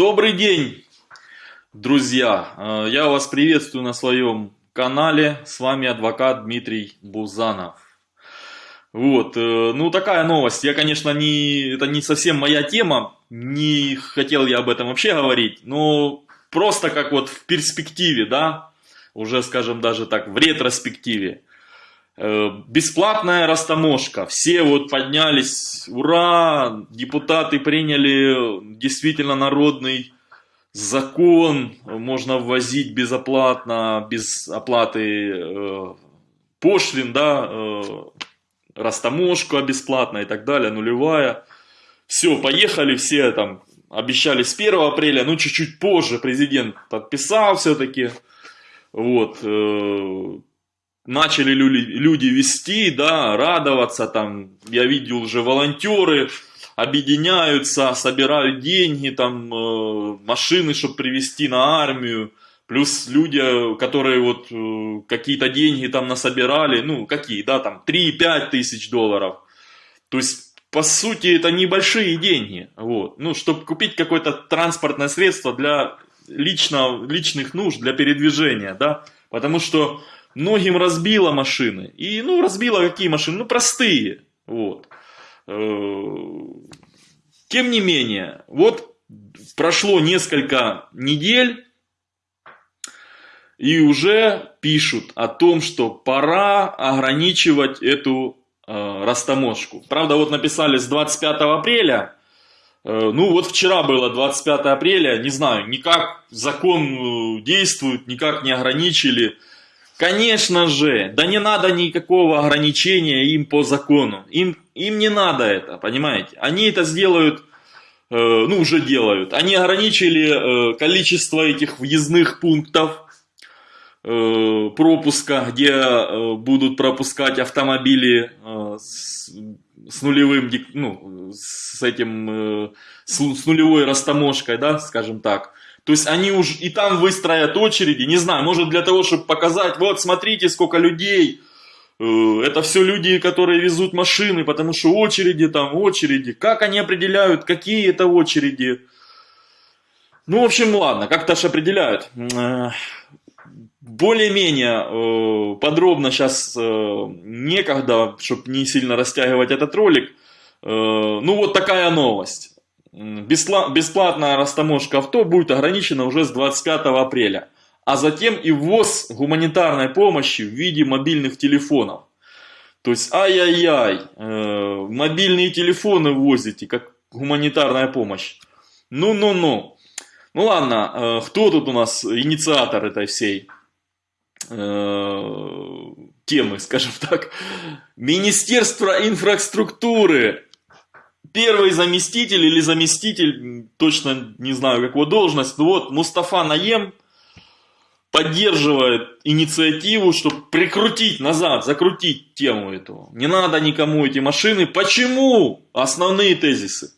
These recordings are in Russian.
Добрый день, друзья! Э, я вас приветствую на своем канале. С вами адвокат Дмитрий Бузанов. Вот, э, ну такая новость. Я, конечно, не, это не совсем моя тема. Не хотел я об этом вообще говорить. Но просто как вот в перспективе, да, уже, скажем, даже так, в ретроспективе. Э, бесплатная растаможка. Все вот поднялись, ура, депутаты приняли действительно народный закон, можно ввозить безоплатно, без оплаты э, пошлин, да, э, растаможку бесплатно и так далее, нулевая. Все, поехали, все там обещали с 1 апреля, ну чуть-чуть позже президент подписал все-таки. Вот, э, начали люди, люди вести, да, радоваться, там, я видел уже волонтеры объединяются, собирают деньги, там, э, машины, чтобы привезти на армию, плюс люди, которые вот э, какие-то деньги там насобирали, ну, какие, да, там, 3-5 тысяч долларов, то есть, по сути, это небольшие деньги, вот, ну, чтобы купить какое-то транспортное средство для лично, личных нужд, для передвижения, да, потому что многим разбило машины. И, ну, разбило какие машины? Ну, простые. Вот. Э, тем не менее, вот прошло несколько недель, и уже пишут о том, что пора ограничивать эту э, растаможку. Правда, вот написали с 25 апреля, э, ну вот вчера было 25 апреля, не знаю, никак закон э, действует, никак не ограничили. Конечно же, да не надо никакого ограничения им по закону. Им, им не надо это, понимаете? Они это сделают, э, ну уже делают. Они ограничили э, количество этих въездных пунктов э, пропуска, где э, будут пропускать автомобили э, с, с нулевым, ну, с этим, э, с, с нулевой растаможкой, да, скажем так. То есть они уже и там выстроят очереди, не знаю, может для того, чтобы показать, вот смотрите, сколько людей. Э, это все люди, которые везут машины, потому что очереди там, очереди. Как они определяют, какие это очереди? Ну, в общем, ладно, как-то же определяют. Э, более-менее э, подробно сейчас некогда, чтобы не сильно растягивать этот ролик. Ну, вот такая новость. Бесплатная растаможка авто будет ограничена уже с 25 апреля, а затем и ввоз гуманитарной помощи в виде мобильных телефонов. То есть, ай-яй-яй, э, мобильные телефоны возите, как гуманитарная помощь. Ну-ну-ну. Ну ладно, э, кто тут у нас инициатор этой всей э, темы, скажем так? Министерство инфраструктуры первый заместитель или заместитель, точно не знаю, какую должность, но вот Мустафа Наем поддерживает инициативу, чтобы прикрутить назад, закрутить тему эту. Не надо никому эти машины. Почему? Основные тезисы.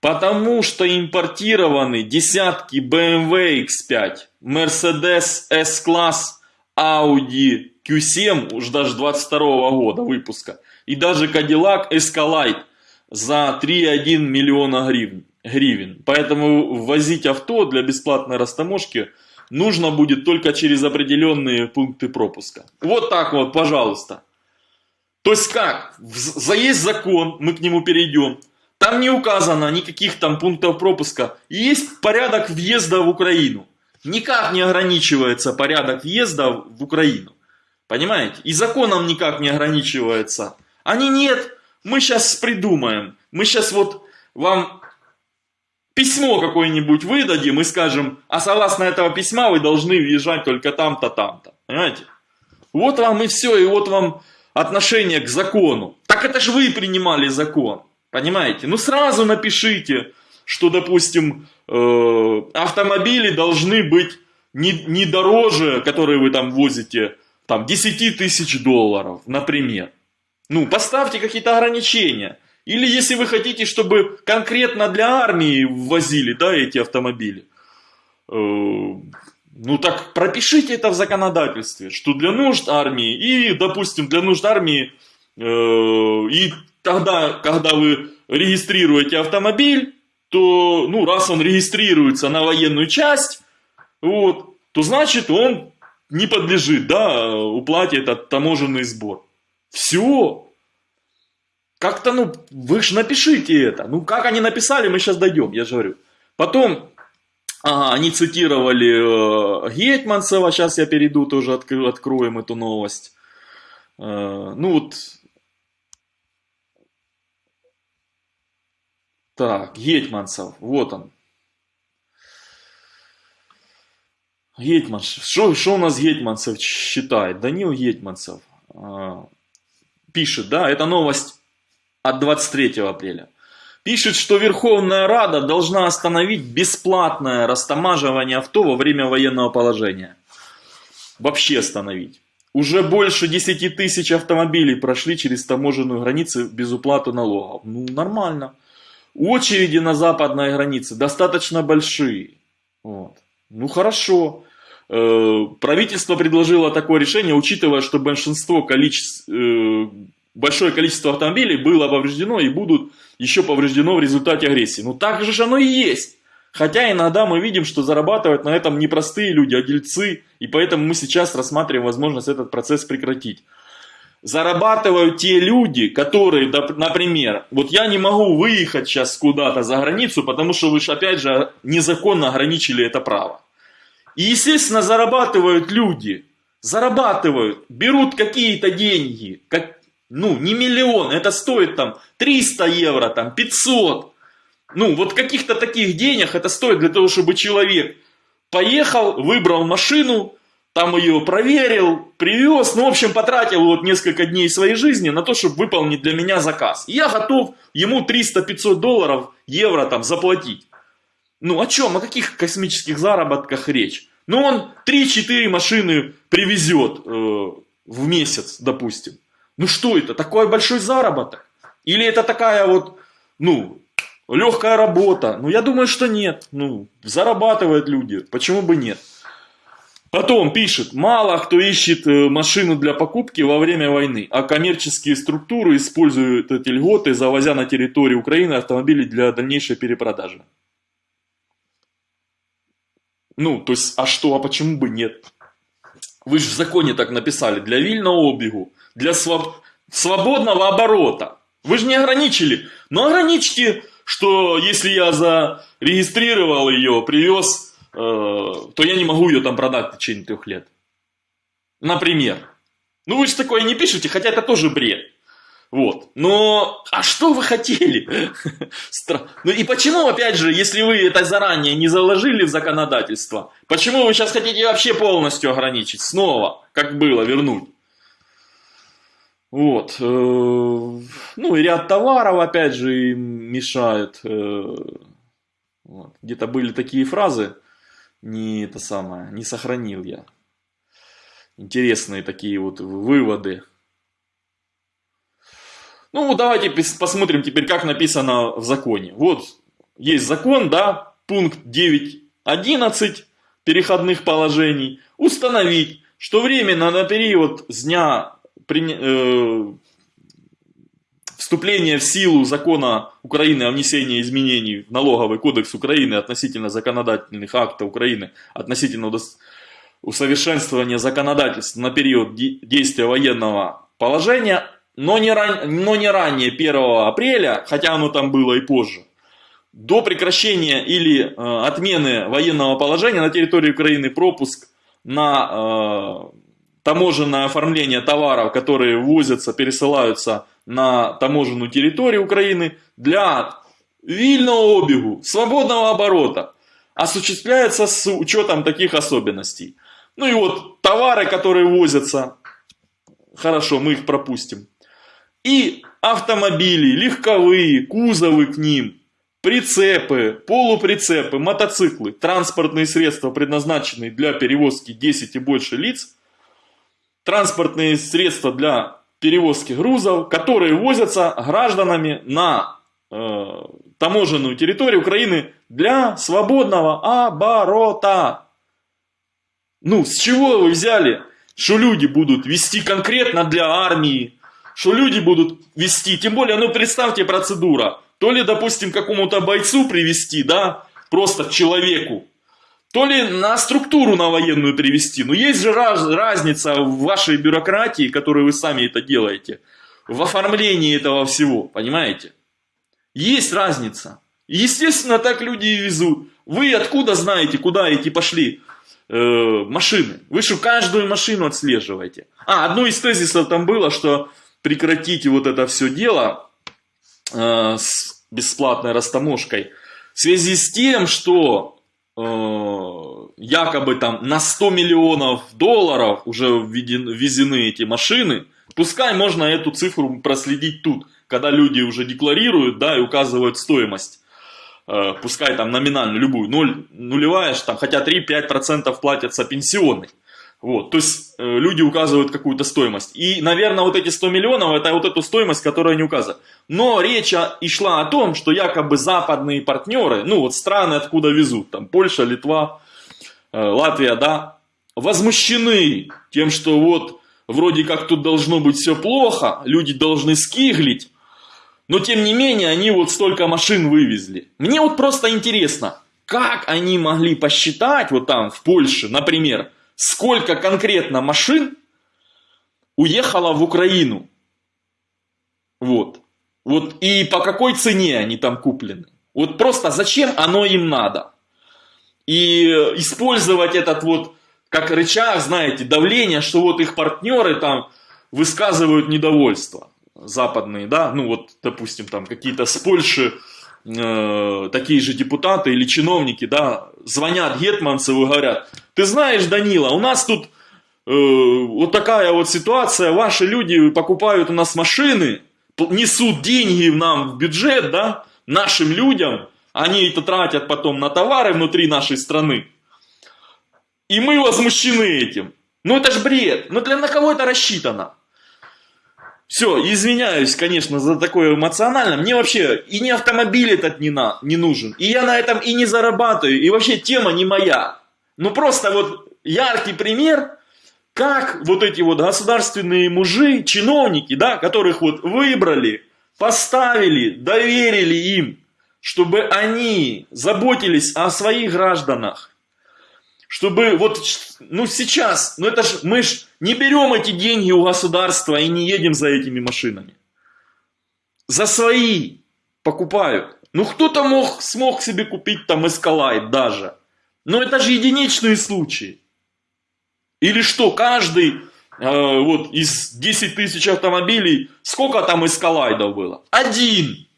Потому что импортированы десятки BMW X5, Mercedes S-класс, Audi Q7, уж даже 22 года выпуска, и даже Cadillac Escalade – за 3,1 миллиона гривен, гривен. Поэтому ввозить авто для бесплатной растаможки нужно будет только через определенные пункты пропуска. Вот так вот, пожалуйста. То есть как? За есть закон, мы к нему перейдем. Там не указано никаких там пунктов пропуска. Есть порядок въезда в Украину. Никак не ограничивается порядок въезда в Украину. Понимаете? И законом никак не ограничивается. Они нет мы сейчас придумаем, мы сейчас вот вам письмо какое-нибудь выдадим и скажем, а согласно этого письма вы должны въезжать только там-то, там-то. Понимаете? Вот вам и все, и вот вам отношение к закону. Так это же вы принимали закон. Понимаете? Ну сразу напишите, что, допустим, э, автомобили должны быть не, не дороже, которые вы там возите, там 10 тысяч долларов, например. Ну, поставьте какие-то ограничения. Или если вы хотите, чтобы конкретно для армии ввозили, да, эти автомобили, э, ну так пропишите это в законодательстве, что для нужд армии и, допустим, для нужд армии, э, и тогда, когда вы регистрируете автомобиль, то, ну, раз он регистрируется на военную часть, вот, то значит он не подлежит, да, уплате этот таможенный сбор. Все. Как-то, ну, вы же напишите это. Ну, как они написали, мы сейчас дойдем, я же говорю. Потом, ага, они цитировали э, Гетманцева, сейчас я перейду, тоже откро откроем эту новость. Э, ну, вот, так, Гетманцев, вот он. Гетманцев. Что, что у нас Гетманцев считает? Данил Гетманцев э, пишет, да, это новость от 23 апреля. Пишет, что Верховная Рада должна остановить бесплатное растамаживание авто во время военного положения. Вообще остановить. Уже больше 10 тысяч автомобилей прошли через таможенную границу без уплаты налогов. Ну, нормально. Очереди на западной границе достаточно большие. Вот. Ну, хорошо. Э, правительство предложило такое решение, учитывая, что большинство количеств, э, большое количество автомобилей было повреждено и будут еще повреждено в результате агрессии. Ну так же оно и есть. Хотя иногда мы видим, что зарабатывают на этом не простые люди, а дельцы, и поэтому мы сейчас рассматриваем возможность этот процесс прекратить. Зарабатывают те люди, которые, например, вот я не могу выехать сейчас куда-то за границу, потому что вы же опять же незаконно ограничили это право. И естественно зарабатывают люди, зарабатывают, берут какие-то деньги, как, ну, не миллион, это стоит там 300 евро, там 500. Ну, вот каких-то таких денег это стоит для того, чтобы человек поехал, выбрал машину, там ее проверил, привез, ну, в общем, потратил вот несколько дней своей жизни на то, чтобы выполнить для меня заказ. И я готов ему 300-500 долларов, евро там заплатить. Ну, о чем, о каких космических заработках речь? Ну, он 3-4 машины привезет э, в месяц, допустим. Ну что это? Такой большой заработок? Или это такая вот, ну, легкая работа? Ну, я думаю, что нет. Ну, зарабатывают люди. Почему бы нет? Потом пишет, мало кто ищет э, машину для покупки во время войны, а коммерческие структуры используют эти льготы, завозя на территорию Украины автомобили для дальнейшей перепродажи. Ну, то есть, а что, а почему бы нет? Вы же в законе так написали, для вильного обегу для своб... свободного оборота. Вы же не ограничили. Но ограничьте, что если я зарегистрировал ее, привез, э, то я не могу ее там продать в течение трех лет. Например. Ну вы же такое не пишете, хотя это тоже бред. Вот. Но, а что вы хотели? Ну и почему, опять же, если вы это заранее не заложили в законодательство, почему вы сейчас хотите вообще полностью ограничить? Снова, как было, вернуть? Вот. Э, ну и ряд товаров, опять же, им мешают. Э, вот. Где-то были такие фразы, не это самое, не сохранил я. Интересные такие вот выводы. Ну, давайте посмотрим теперь, как написано в законе. Вот, есть закон, да, пункт 9.11 переходных положений. Установить, что временно на период с дня при, э, вступление в силу закона Украины о внесении изменений в налоговый кодекс Украины относительно законодательных актов Украины, относительно усовершенствования законодательства на период действия военного положения, но не, ран, но не ранее 1 апреля, хотя оно там было и позже, до прекращения или э, отмены военного положения на территории Украины пропуск на э, таможенное оформление товаров, которые ввозятся, пересылаются на таможенную территорию Украины для вильного обегу, свободного оборота, осуществляется с учетом таких особенностей. Ну и вот товары, которые возятся, хорошо, мы их пропустим. И автомобили, легковые, кузовы к ним, прицепы, полуприцепы, мотоциклы, транспортные средства, предназначенные для перевозки 10 и больше лиц – транспортные средства для перевозки грузов, которые возятся гражданами на э, таможенную территорию Украины для свободного оборота. Ну, с чего вы взяли, что люди будут вести конкретно для армии, что люди будут вести, тем более, ну представьте процедура, то ли, допустим, какому-то бойцу привести, да, просто человеку, то ли на структуру на военную привести. Но есть же раз, разница в вашей бюрократии, которую вы сами это делаете, в оформлении этого всего, понимаете? Есть разница. Естественно, так люди и везут. Вы откуда знаете, куда эти пошли э, машины? Вы что, каждую машину отслеживаете? А, одно из тезисов там было, что прекратите вот это все дело э, с бесплатной растаможкой в связи с тем, что э, якобы там на 100 миллионов долларов уже ввезены эти машины, пускай можно эту цифру проследить тут, когда люди уже декларируют, да, и указывают стоимость. Э, пускай там номинальную, любую, 0, нулевая, там, хотя 3-5% платятся пенсионный. Вот, то есть э, люди указывают какую-то стоимость. И, наверное, вот эти 100 миллионов, это вот эту стоимость, которую они указывают. Но речь и шла о том, что якобы западные партнеры, ну вот страны откуда везут, там Польша, Литва, э, Латвия, да, возмущены тем, что вот вроде как тут должно быть все плохо, люди должны скиглить, но тем не менее, они вот столько машин вывезли. Мне вот просто интересно, как они могли посчитать, вот там в Польше, например, сколько конкретно машин уехало в Украину. Вот. Вот и по какой цене они там куплены. Вот просто зачем оно им надо. И использовать этот вот как рычаг, знаете, давление, что вот их партнеры там высказывают недовольство западные, да, ну вот, допустим, там какие-то с Польши э, такие же депутаты или чиновники, да, звонят Гетманцеву и говорят, ты знаешь, Данила, у нас тут э, вот такая вот ситуация, ваши люди покупают у нас машины, несут деньги нам в бюджет, да, нашим людям, они это тратят потом на товары внутри нашей страны. И мы возмущены этим. Ну это ж бред. Ну для на кого это рассчитано? Все, извиняюсь, конечно, за такое эмоционально. Мне вообще и не автомобиль этот не, на, не нужен. И я на этом и не зарабатываю. И вообще тема не моя. Ну просто вот яркий пример, как вот эти вот государственные мужи, чиновники, да, которых вот выбрали, поставили, доверили им, чтобы они заботились о своих гражданах, чтобы вот, ну сейчас, ну это ж, мы ж не берем эти деньги у государства и не едем за этими машинами. За свои покупают. Ну кто-то мог, смог себе купить там Escalade даже. Но это же единичные случаи. Или что, каждый э, вот из 10 тысяч автомобилей, сколько там Escalade было? Один.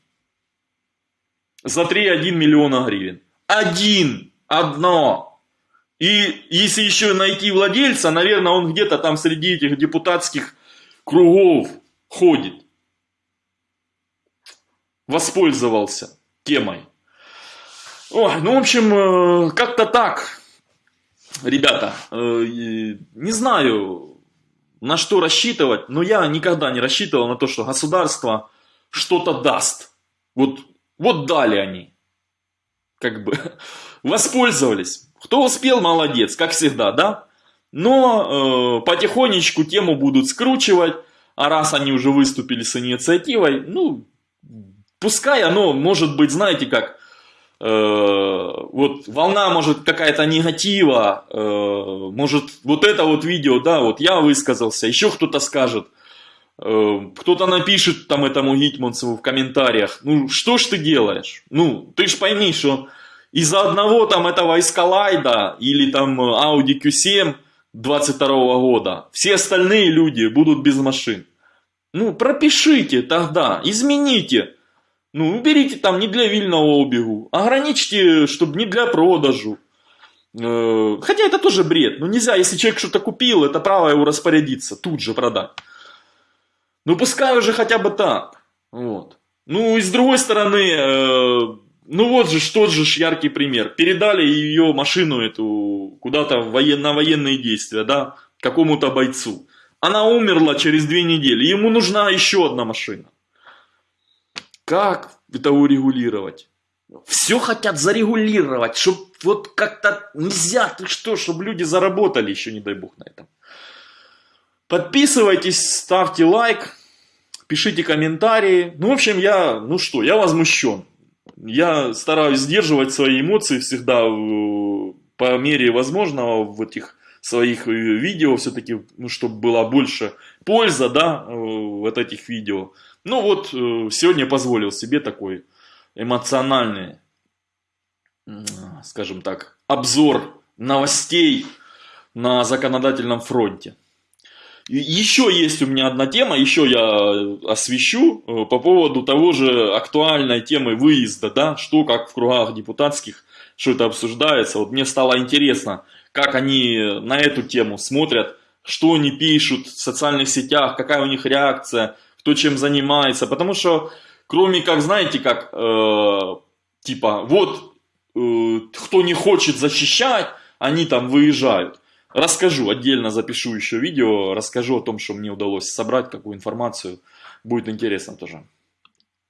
За 3,1 миллиона гривен. Один. Одно. И если еще найти владельца, наверное, он где-то там среди этих депутатских кругов ходит. Воспользовался темой. Ой, ну, в общем, э, как-то так. Ребята, э, не знаю, на что рассчитывать, но я никогда не рассчитывал на то, что государство что-то даст. Вот, вот дали они. Как бы воспользовались. Кто успел, молодец, как всегда, да? Но э, потихонечку тему будут скручивать, а раз они уже выступили с инициативой, ну, пускай оно может быть, знаете как, э, вот волна может какая-то негатива, э, может вот это вот видео, да, вот я высказался, еще кто-то скажет, кто-то напишет там этому Гитманцеву в комментариях, ну что ж ты делаешь, ну ты ж пойми, что из-за одного там этого Escalade или там Audi Q7 22 года все остальные люди будут без машин. Ну, пропишите тогда, измените. Ну, уберите там не для вильного обегу, ограничьте, чтобы не для продажу. Э, хотя это тоже бред. Ну, нельзя, если человек что-то купил, это право его распорядиться, тут же продать. Ну, пускай уже хотя бы так. Вот. Ну, и с другой стороны, э, ну вот же, тот же яркий пример. Передали ее машину эту куда-то воен, на военные действия, да, какому-то бойцу. Она умерла через две недели. Ему нужна еще одна машина. Как это урегулировать? Все хотят зарегулировать, чтобы вот как-то нельзя, ты что, чтобы люди заработали еще, не дай бог, на этом. Подписывайтесь, ставьте лайк. пишите комментарии. Ну, в общем, я, ну что, я возмущен. Я стараюсь сдерживать свои эмоции всегда э, по мере возможного в этих своих э, видео все-таки, ну, чтобы была больше польза, да, э, вот этих видео. Ну вот, сегодня позволил себе такой эмоциональный, скажем так, обзор новостей на законодательном фронте. Еще есть у меня одна тема, еще я освещу э, по поводу того же актуальной темы выезда, да, что как в кругах депутатских, что это обсуждается. Вот мне стало интересно, как они на эту тему смотрят, что они пишут в социальных сетях, какая у них реакция, кто чем занимается. Потому что, кроме как, знаете, как, э, типа, вот, э, кто не хочет защищать, они там выезжают. Расскажу, отдельно запишу еще видео, расскажу о том, что мне удалось собрать, какую информацию. Будет интересно тоже.